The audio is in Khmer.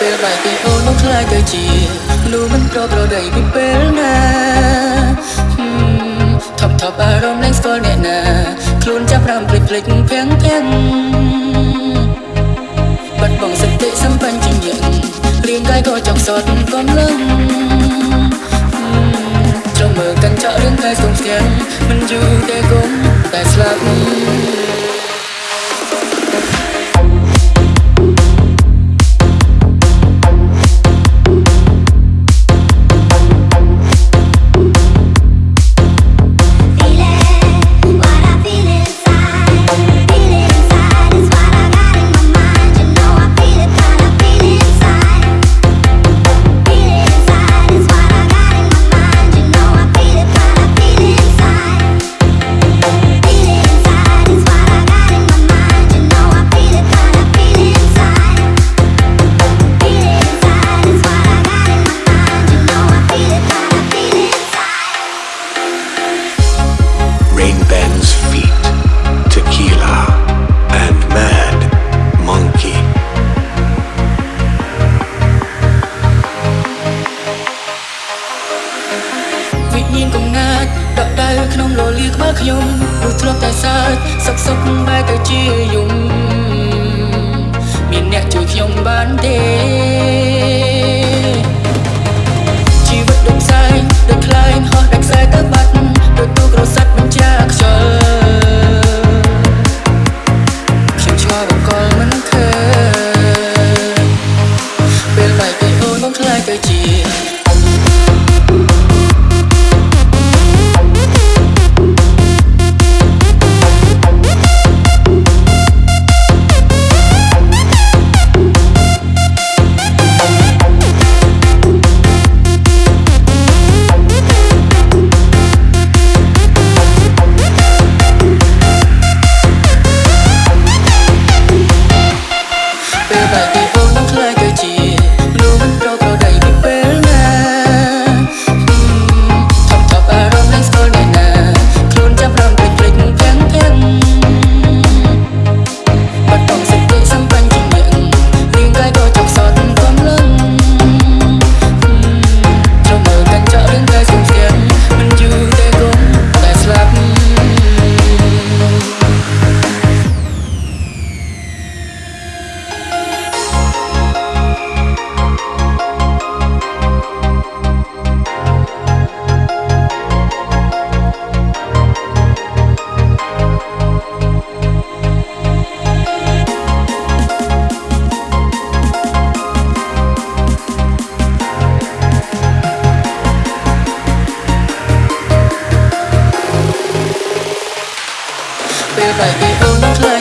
ពេលបែកពីអូននោះខ្លាយទៅជានោះមិនប្រប្រដីពីពេលណាថប់ថប់អារម្មណ៍លែងស្គាល់អ្នកណាខ្លួនចាប់រំភ្លេចភ្លេចភាំងភាំងបាត់បង់សតិសម្បញ្ញញ្ញរាងកាយក៏ចង់សត់កំឡឹងចង់មើលកាន់ចាក់រឿងកាយសុំស្ទះមិនយូរតែគុំតែស្លាប់ Rain Ben's feet, tequila, and Mad Monkey. វិញ្ញាណកំណាចដកដៅក្នុងលលាក្បាលខ្ញុំព្រោះធ្លាប់តែសើចសុកសុកបែរទៅជាយំមានអ្នកជួយខ្ញុំបានទេ 飞机。baby don't cry